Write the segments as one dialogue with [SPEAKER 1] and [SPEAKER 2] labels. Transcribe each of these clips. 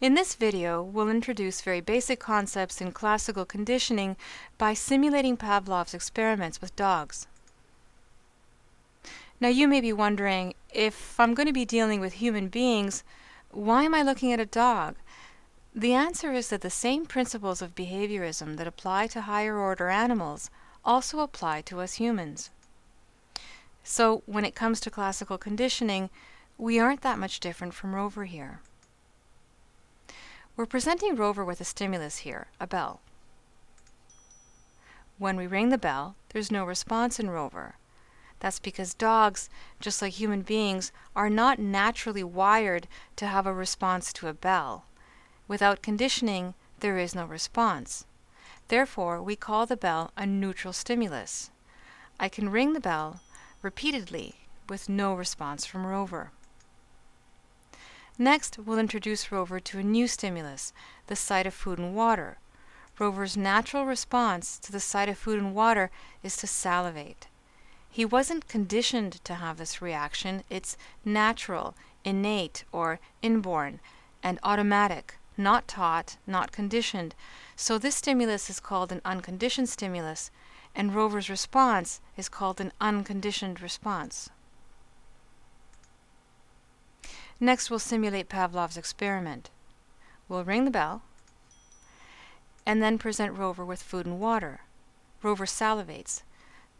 [SPEAKER 1] In this video, we'll introduce very basic concepts in classical conditioning by simulating Pavlov's experiments with dogs. Now you may be wondering, if I'm going to be dealing with human beings, why am I looking at a dog? The answer is that the same principles of behaviorism that apply to higher order animals also apply to us humans. So when it comes to classical conditioning, we aren't that much different from Rover here. We're presenting Rover with a stimulus here, a bell. When we ring the bell, there's no response in Rover. That's because dogs, just like human beings, are not naturally wired to have a response to a bell. Without conditioning, there is no response. Therefore, we call the bell a neutral stimulus. I can ring the bell repeatedly with no response from Rover. Next, we'll introduce Rover to a new stimulus, the sight of food and water. Rover's natural response to the sight of food and water is to salivate. He wasn't conditioned to have this reaction. It's natural, innate, or inborn, and automatic, not taught, not conditioned. So this stimulus is called an unconditioned stimulus, and Rover's response is called an unconditioned response. Next, we'll simulate Pavlov's experiment. We'll ring the bell and then present Rover with food and water. Rover salivates,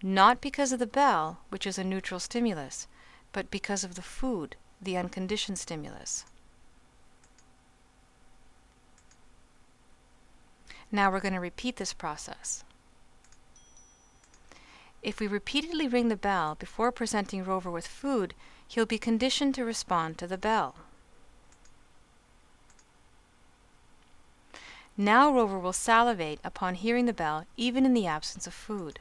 [SPEAKER 1] not because of the bell, which is a neutral stimulus, but because of the food, the unconditioned stimulus. Now we're going to repeat this process. If we repeatedly ring the bell before presenting Rover with food, he'll be conditioned to respond to the bell. Now Rover will salivate upon hearing the bell even in the absence of food.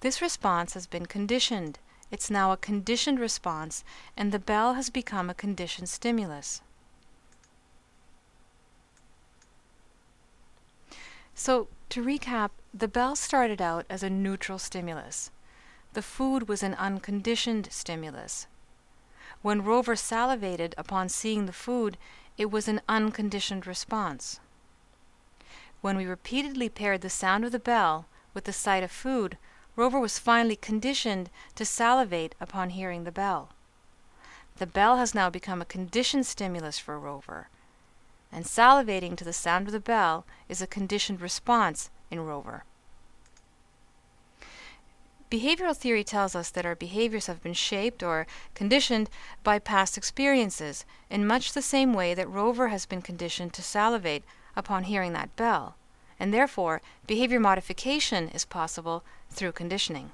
[SPEAKER 1] This response has been conditioned. It's now a conditioned response and the bell has become a conditioned stimulus. So to recap, the bell started out as a neutral stimulus. The food was an unconditioned stimulus. When Rover salivated upon seeing the food, it was an unconditioned response. When we repeatedly paired the sound of the bell with the sight of food, Rover was finally conditioned to salivate upon hearing the bell. The bell has now become a conditioned stimulus for Rover, and salivating to the sound of the bell is a conditioned response in Rover. Behavioral theory tells us that our behaviors have been shaped or conditioned by past experiences in much the same way that Rover has been conditioned to salivate upon hearing that bell, and therefore behavior modification is possible through conditioning.